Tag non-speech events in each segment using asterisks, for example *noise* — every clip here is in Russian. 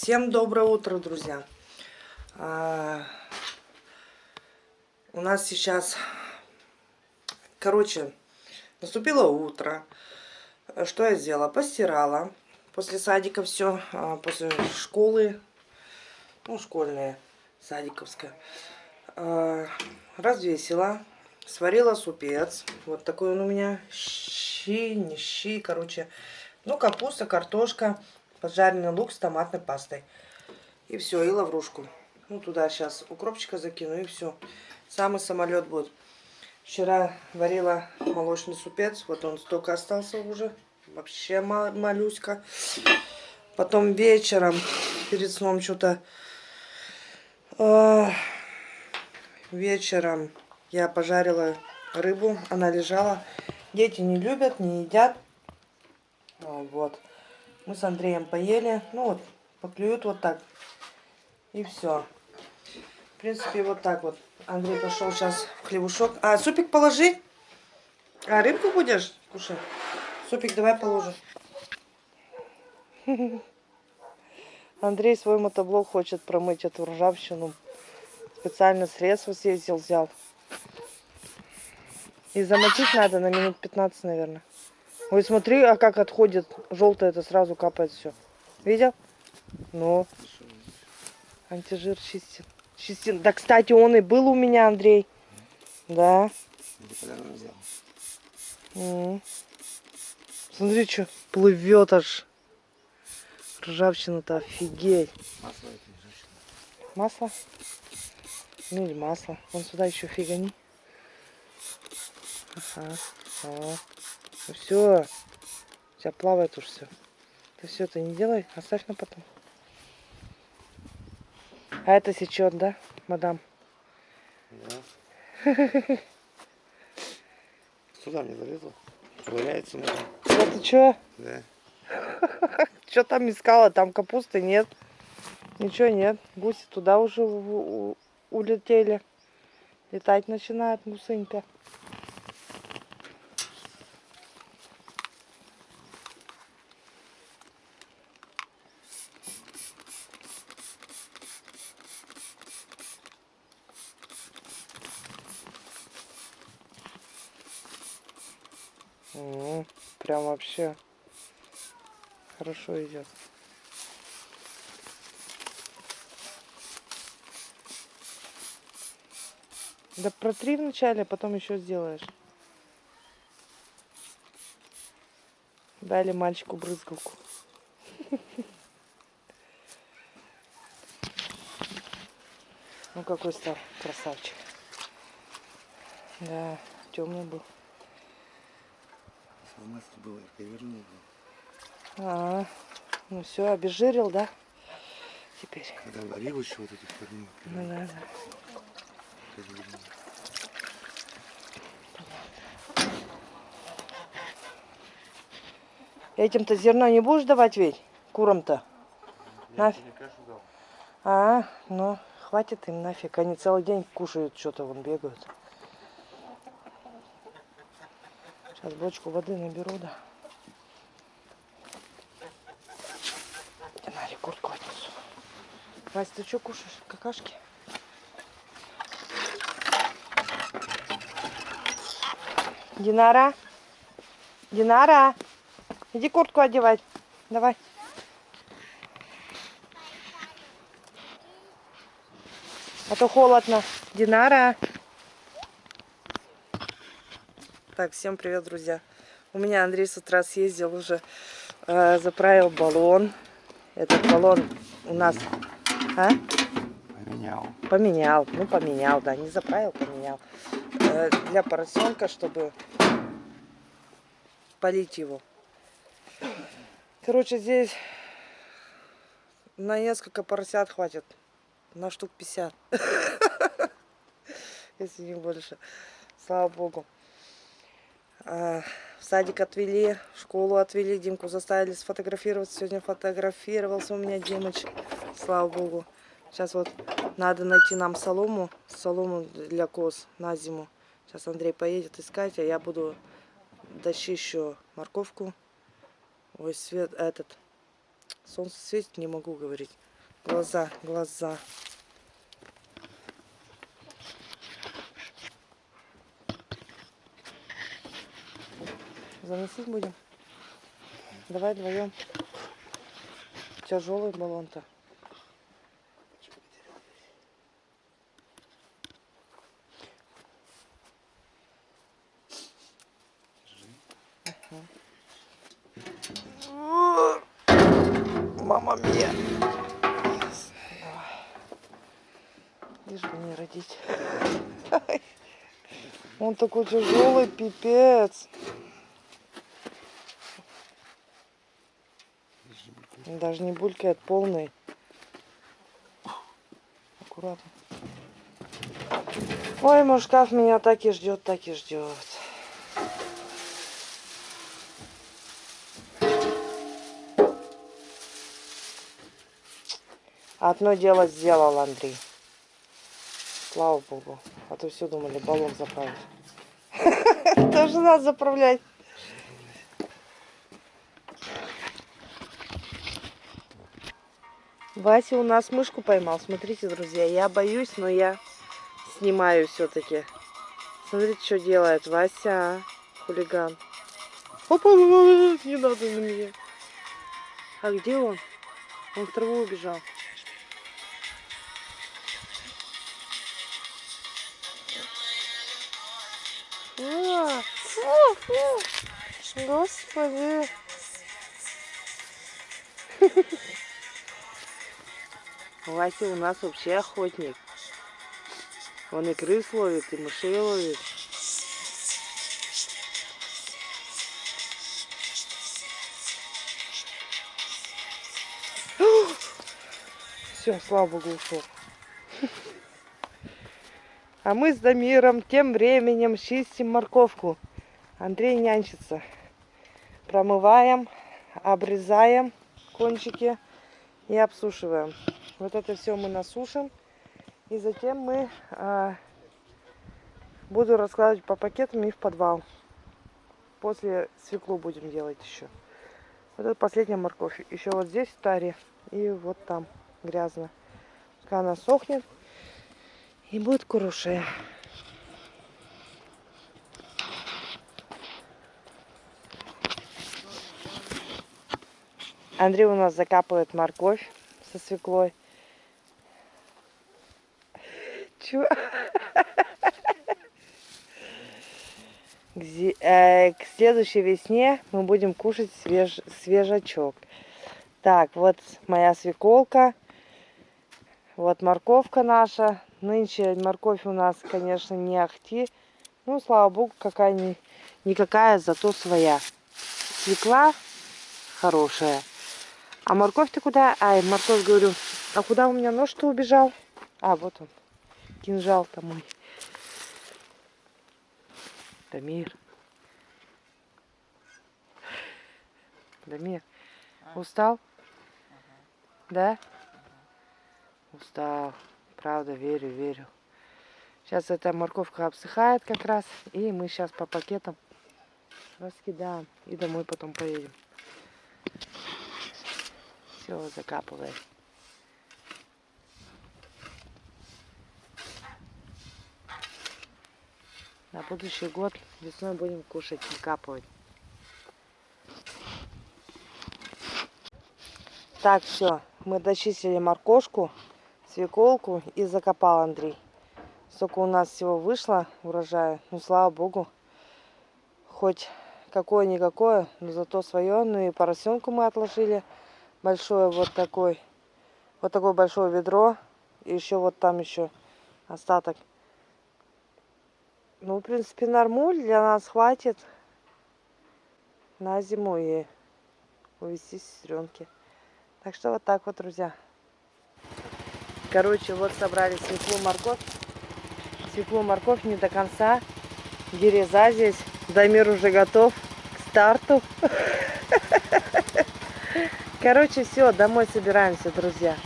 Всем доброе утро, друзья. А, у нас сейчас, короче, наступило утро. Что я сделала? Постирала. После садика все, а, после школы, ну, школьная, садиковская. А, развесила, сварила супец. Вот такой он у меня, щи, не щи, короче. Ну, капуста, картошка, поджаренный лук с томатной пастой. И все, и лаврушку. Ну, туда сейчас укропчика закину, и все. Самый самолет будет. Вчера варила молочный супец. Вот он столько остался уже. Вообще малюська. Потом вечером, перед сном, что-то... Э, вечером я пожарила рыбу. Она лежала. Дети не любят, не едят. Вот. Мы с Андреем поели. Ну вот, поклюют вот так. И все. В принципе, вот так вот. Андрей пошел сейчас в хлебушок. А, супик положи. А, рыбку будешь кушать? Супик давай положим. *laughs* Андрей свой мотоблок хочет промыть эту ржавчину. Специально средства съездил, взял. И замочить надо на минут 15, наверное. Ой, смотри, а как отходит желтое, это сразу капает все. Видел? Ну. Антижир чистит. Чистин. Да, кстати, он и был у меня, Андрей. Да. Смотри, что плывет аж. Ржавчина-то офигеть. Масло Масло? Ну или масло. Вон сюда еще фигани. Ага. О. Ну все. У тебя плавает уж все. Ты все это не делай, оставь на потом. А это сечет, да, мадам? Да. *laughs* Сюда не залезла. Ковыряется мадам. Это что? Да. *laughs* Что там искала? Там капусты нет. Ничего нет. Гуси туда уже улетели. Летать начинает гусынька. Вообще хорошо идет. Да протри вначале, а потом еще сделаешь. Дали мальчику брызгалку. *laughs* Ну какой стал красавчик. Да, темный был масло было, перевернул. А, ну все, обезжирил, да? Теперь. Когда варил еще вот эту херню. Ну да, да. Этим-то зерно не будешь давать ведь? Курам-то? Нафиг. А, ну, хватит им нафиг. Они целый день кушают, что-то вон бегают. Сейчас бочку воды наберу, да. Динаре куртку отнесу. Вась, ты что кушаешь? Какашки? Динара? Динара? Иди куртку одевать. Давай. А то холодно. Динара. Так, всем привет, друзья. У меня Андрей с утра съездил уже, э, заправил баллон. Этот баллон у нас... А? Поменял. Поменял. Ну, поменял, да. Не заправил, поменял. Э, для поросенка, чтобы полить его. Короче, здесь на несколько поросят хватит. На штук 50. *laughs* Если не больше. Слава богу. А, в садик отвели, в школу отвели, Димку заставили сфотографироваться. Сегодня фотографировался у меня Димыч, слава богу. Сейчас вот надо найти нам солому, солому для коз на зиму. Сейчас Андрей поедет искать, а я буду дощищу морковку. Ой, свет, этот, Солнце светит, не могу говорить. Глаза, глаза. Заносить будем? Давай вдвоем. Тяжелый баллон-то. Мама мия. Лишь бы не родить. Он такой тяжелый, пипец. Даже не булькает, полный. Аккуратно. Ой, мой шкаф меня так и ждет, так и ждет. Одно дело сделал Андрей. Слава богу. А то все думали, баллон заправить. *laughs* Тоже надо заправлять. Вася у нас мышку поймал. Смотрите, друзья, я боюсь, но я снимаю все-таки. Смотрите, что делает Вася, хулиган. Опа, не надо на меня. А где он? Он в траву убежал. А, фу, фу. Господи. Вася у нас вообще охотник. Он и крыс ловит, и мышей ловит. *gasps* Все, слава богу, ушел. *laughs* А мы с Дамиром тем временем чистим морковку. Андрей нянчится. Промываем, обрезаем кончики и обсушиваем. Вот это все мы насушим. И затем мы а, буду раскладывать по пакетам и в подвал. После свеклу будем делать еще. Вот это последняя морковь. Еще вот здесь в таре и вот там грязно. Пока она сохнет и будет куруше. Андрей у нас закапывает морковь со свеклой. Зи- э, к следующей весне мы будем кушать свеж- свежачок. Так, вот моя свеколка. Вот морковка наша. Нынче морковь у нас, конечно, не ахти. Ну, слава богу, какая ни, никакая, зато своя. Свекла хорошая. А морковь ты куда? Ай, морковь, говорю. А куда у меня нож-то убежал? А, вот он. Кинжал-то мой. Дамир. Дамир. Устал? Да? Устал. Правда, верю, верю. Сейчас эта морковка обсыхает как раз. И мы сейчас по пакетам раскидаем. И домой потом поедем. Все, закапываем. На будущий год весной будем кушать, закапывать. Так, все, мы дочистили моркошку, свеколку и закопал Андрей. Сколько у нас всего вышло урожая, ну слава богу, хоть какое-никакое, но зато свое. Ну и поросенку мы отложили большое вот такой, вот такое большое ведро. И еще вот там еще остаток. Ну, в принципе, нормуль для нас хватит на зиму и увезти сестренки. Так что вот так вот, друзья. Короче, вот собрали свеклу, морковь. Свеклу, морковь не до конца. Дереза здесь. Дамир уже готов к старту. *laughs* Короче, все, домой собираемся, друзья.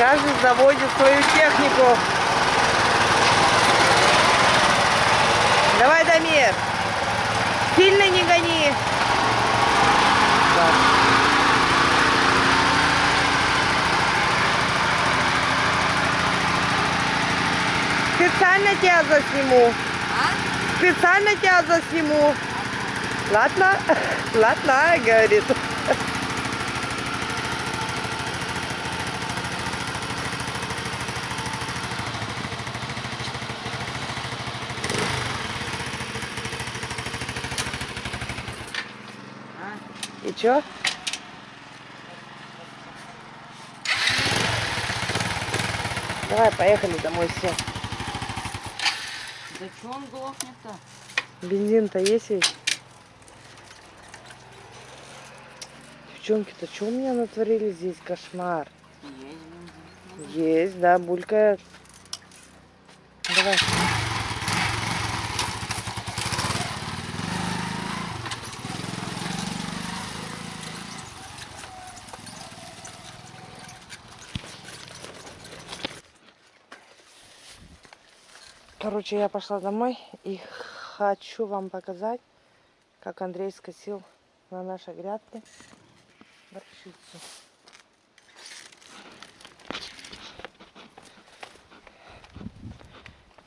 Каждый заводит свою технику. Давай, Дамир. Сильно не гони. Специально тебя засниму. А? Специально тебя засниму. Ладно, *laughs* ладно, говорит. И чё? Давай, поехали домой все. Да что он глохнет-то? Бензин-то есть ведь? Девчонки-то что у меня натворили здесь? Кошмар. Есть бензин. Есть, да, булькает. Давай. Короче, я пошла домой и хочу вам показать, как Андрей скосил на нашей грядке горчицу.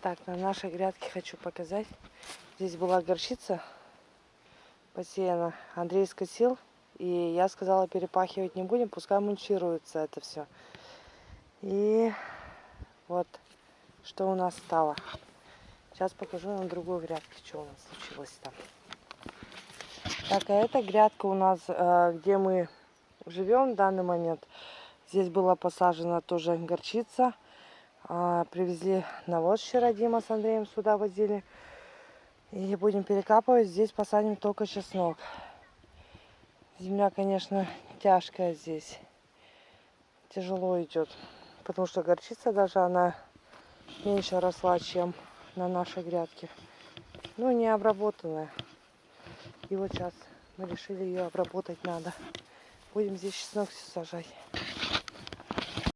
Так, на нашей грядке хочу показать. Здесь была горчица посеяна. Андрей скосил. И я сказала, перепахивать не будем, пускай мульчируется это все. И вот что у нас стало. Сейчас покажу на другой грядке, что у нас случилось там. Так, а эта грядка у нас, э, где мы живем в данный момент. Здесь была посажена тоже горчица. А, Привезли навоз вчера Дима с Андреем сюда возили. И будем перекапывать. Здесь посадим только чеснок. Земля, конечно, тяжкая здесь. Тяжело идет. Потому что горчица даже она меньше росла, чем на нашей грядке. Ну, не обработанная. И вот сейчас мы решили ее обработать надо. Будем здесь чеснок все сажать.